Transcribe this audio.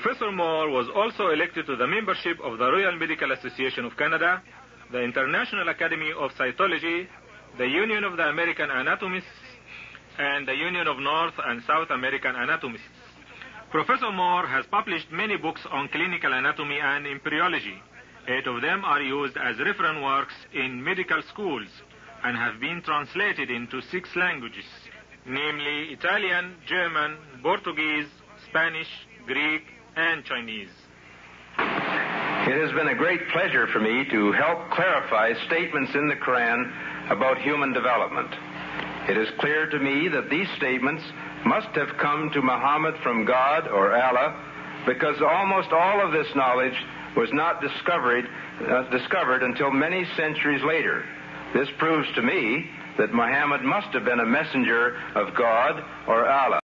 Professor Moore was also elected to the membership of the Royal Medical Association of Canada, the International Academy of Cytology, the Union of the American Anatomists, and the Union of North and South American Anatomists. Professor Moore has published many books on clinical anatomy and embryology. Eight of them are used as reference works in medical schools and have been translated into six languages, namely Italian, German, Portuguese, Spanish, Greek, and Chinese. It has been a great pleasure for me to help clarify statements in the Quran about human development. It is clear to me that these statements must have come to Muhammad from God or Allah because almost all of this knowledge was not discovered, uh, discovered until many centuries later. This proves to me that Muhammad must have been a messenger of God or Allah.